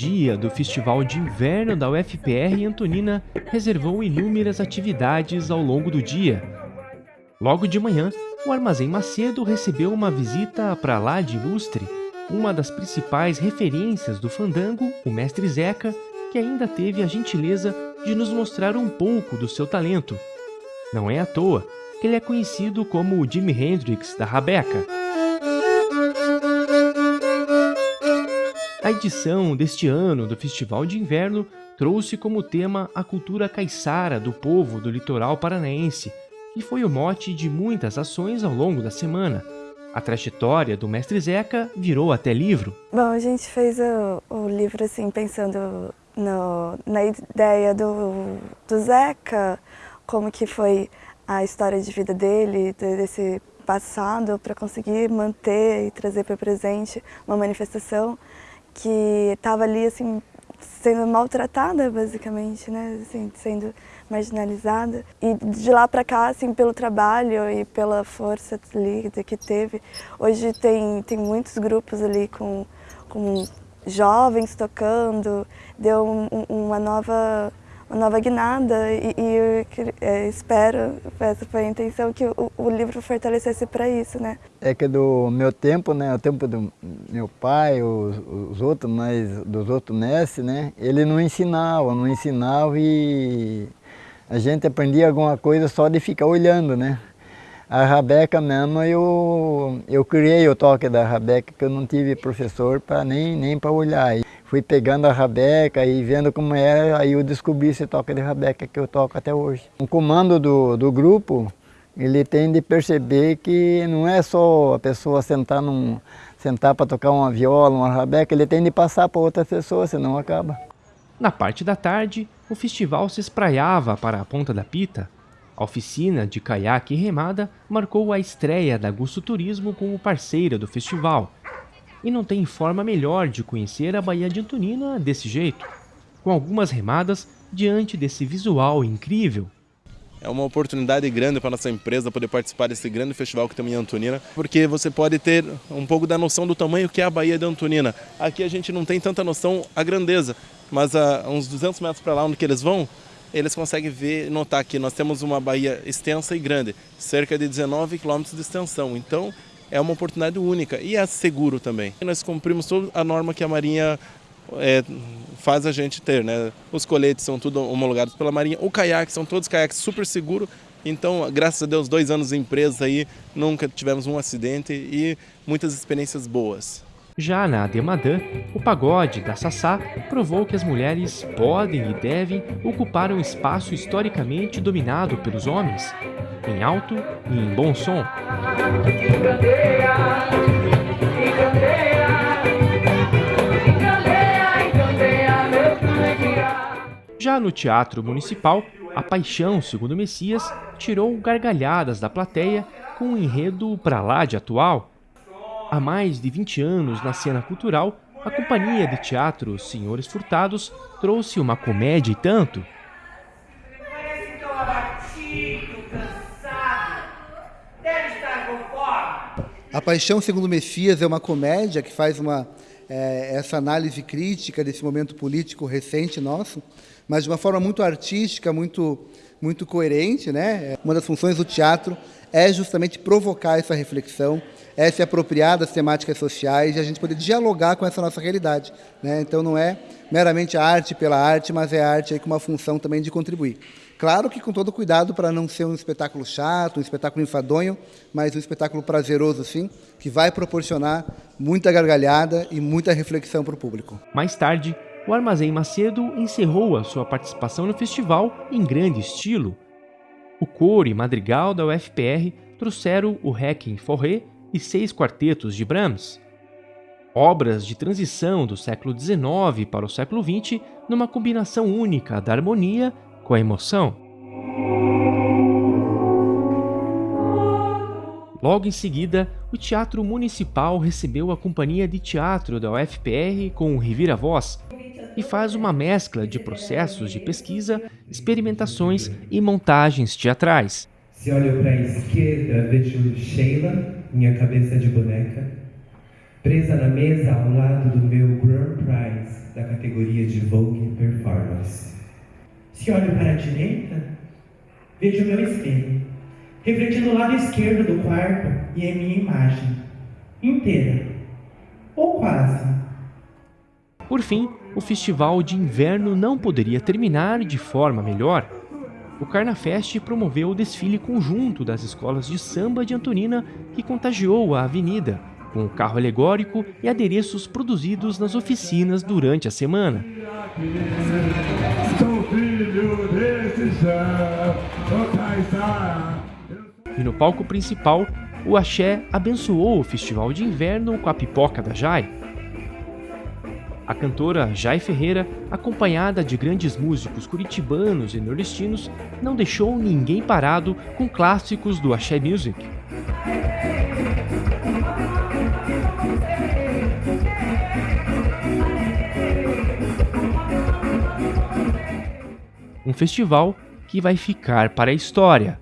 dia do Festival de Inverno da UFPR Antonina reservou inúmeras atividades ao longo do dia. Logo de manhã, o Armazém Macedo recebeu uma visita para lá de ilustre, uma das principais referências do fandango, o mestre Zeca, que ainda teve a gentileza de nos mostrar um pouco do seu talento. Não é à toa que ele é conhecido como o Jimi Hendrix da Rabeca. A edição deste ano do Festival de Inverno trouxe como tema a cultura caiçara do povo do litoral paranaense, que foi o mote de muitas ações ao longo da semana. A trajetória do mestre Zeca virou até livro. Bom, a gente fez o, o livro assim pensando no, na ideia do, do Zeca, como que foi a história de vida dele, desse passado, para conseguir manter e trazer para o presente uma manifestação que estava ali assim sendo maltratada basicamente, né, assim, sendo marginalizada. E de lá para cá, assim, pelo trabalho e pela força ali que teve, hoje tem tem muitos grupos ali com com jovens tocando, deu um, uma nova nova guinada e, e é, espero, essa foi a intenção, que o, o livro fortalecesse para isso, né? É que do meu tempo, né, o tempo do meu pai, os, os outros, mas dos outros mestres, né, ele não ensinava, não ensinava e a gente aprendia alguma coisa só de ficar olhando, né? A Rabeca mesmo, eu, eu criei o toque da Rabeca, que eu não tive professor pra, nem, nem para olhar. Fui pegando a Rabeca e vendo como era, aí eu descobri esse toque de Rabeca que eu toco até hoje. O comando do, do grupo, ele tem de perceber que não é só a pessoa sentar, num, sentar para tocar uma viola, uma Rabeca, ele tem de passar para outra pessoa, senão acaba. Na parte da tarde, o festival se espraiava para a Ponta da Pita, a oficina de caiaque e remada marcou a estreia da Gusto Turismo como parceira do festival. E não tem forma melhor de conhecer a Baía de Antonina desse jeito, com algumas remadas diante desse visual incrível. É uma oportunidade grande para nossa empresa poder participar desse grande festival que tem em Antonina, porque você pode ter um pouco da noção do tamanho que é a Baía de Antonina. Aqui a gente não tem tanta noção a grandeza, mas a uns 200 metros para lá onde que eles vão, eles conseguem ver, notar que nós temos uma baía extensa e grande, cerca de 19 quilômetros de extensão. Então, é uma oportunidade única e é seguro também. Nós cumprimos toda a norma que a Marinha é, faz a gente ter, né? Os coletes são tudo homologados pela Marinha, o caiaque são todos caiaques super seguros. Então, graças a Deus, dois anos de empresa aí, nunca tivemos um acidente e muitas experiências boas. Já na Ademadã, o pagode da Sassá provou que as mulheres podem e devem ocupar um espaço historicamente dominado pelos homens, em alto e em bom som. Já no Teatro Municipal, a Paixão, segundo Messias, tirou gargalhadas da plateia com um enredo para lá de atual, Há mais de 20 anos na cena cultural, a companhia de teatro Senhores Furtados trouxe uma comédia e tanto. A Paixão Segundo Messias é uma comédia que faz uma, é, essa análise crítica desse momento político recente nosso, mas de uma forma muito artística, muito, muito coerente. Né? Uma das funções do teatro é justamente provocar essa reflexão, é se apropriar das temáticas sociais e a gente poder dialogar com essa nossa realidade. Né? Então não é meramente a arte pela arte, mas é a arte aí com uma função também de contribuir. Claro que com todo cuidado para não ser um espetáculo chato, um espetáculo enfadonho, mas um espetáculo prazeroso sim, que vai proporcionar muita gargalhada e muita reflexão para o público. Mais tarde, o Armazém Macedo encerrou a sua participação no festival em grande estilo. O coro e madrigal da UFPR trouxeram o Requiem Forré e seis quartetos de Brahms. Obras de transição do século XIX para o século XX numa combinação única da harmonia com a emoção. Logo em seguida, o Teatro Municipal recebeu a companhia de teatro da UFPR com o Revira-Voz e faz uma mescla de processos de pesquisa, experimentações e montagens teatrais. Se olho para a esquerda, vejo Sheila, minha cabeça de boneca, presa na mesa ao lado do meu Grand Prize, da categoria de Vogue Performance. Se olho para a direita, vejo meu espelho, refletindo o lado esquerdo do quarto e é minha imagem, inteira, ou quase. Por fim, o festival de inverno não poderia terminar de forma melhor. O Carnafest promoveu o desfile conjunto das escolas de samba de Antonina que contagiou a avenida, com o carro alegórico e adereços produzidos nas oficinas durante a semana. E no palco principal, o Axé abençoou o festival de inverno com a pipoca da Jai. A cantora Jai Ferreira, acompanhada de grandes músicos curitibanos e nordestinos, não deixou ninguém parado com clássicos do Axé Music. Um festival que vai ficar para a história.